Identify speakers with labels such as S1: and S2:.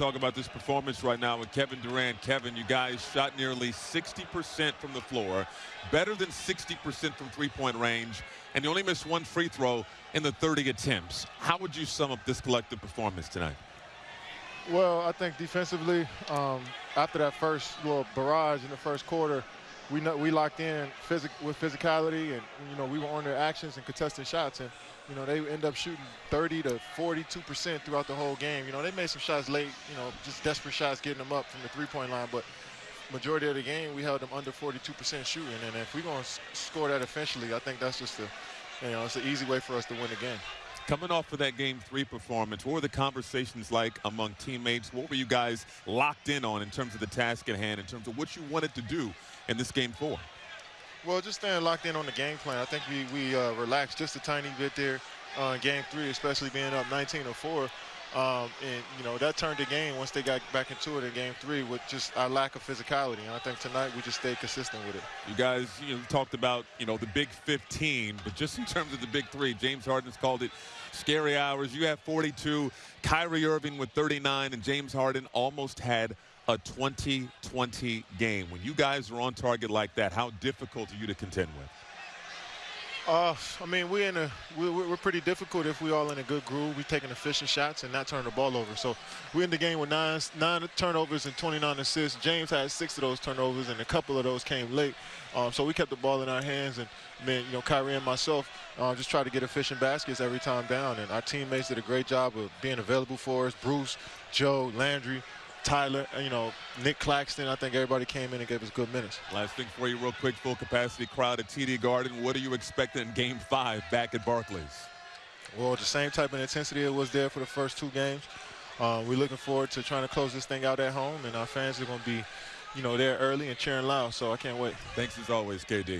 S1: talk about this performance right now with Kevin Durant. Kevin, you guys shot nearly 60% from the floor, better than 60% from three-point range, and you only missed one free throw in the 30 attempts. How would you sum up this collective performance tonight?
S2: Well, I think defensively, um, after that first little barrage in the first quarter, we know, we locked in with physicality, and you know we were on their actions and contesting shots, and you know they end up shooting 30 to 42 percent throughout the whole game. You know they made some shots late, you know just desperate shots getting them up from the three-point line, but majority of the game we held them under 42 percent shooting, and if we're going to score that efficiently, I think that's just a, you know, it's an easy way for us to win the game.
S1: Coming off of that game three performance, what were the conversations like among teammates? What were you guys locked in on in terms of the task at hand, in terms of what you wanted to do in this game four?
S2: Well, just staying locked in on the game plan. I think we, we uh, relaxed just a tiny bit there uh, game three, especially being up 19 or 4. Um, and, you know, that turned the game once they got back into it in game three with just our lack of physicality. And I think tonight we just stayed consistent with it.
S1: You guys, you know, talked about, you know, the big 15, but just in terms of the big three, James Harden's called it scary hours. You have 42, Kyrie Irving with 39, and James Harden almost had a 20-20 game. When you guys are on target like that, how difficult are you to contend with?
S2: Uh, I mean, we're in a we're, we're pretty difficult if we all in a good groove. We're taking efficient shots and not turning the ball over. So we're in the game with nine nine turnovers and 29 assists. James had six of those turnovers, and a couple of those came late. Um, so we kept the ball in our hands, and man, you know, Kyrie and myself uh, just try to get efficient baskets every time down. And our teammates did a great job of being available for us. Bruce, Joe, Landry, Tyler, uh, you know, Nic Claxton. I think everybody came in and gave us good minutes.
S1: Last thing for you, real quick, full capacity crowd at TD Garden. What are you expecting in Game Five back at Barclays?
S2: Well, the same type of intensity it was there for the first two games. Uh, we're looking forward to trying to close this thing out at home, and our fans are going to be, you know, there early and cheering loud. So I can't wait.
S1: Thanks as always, KD.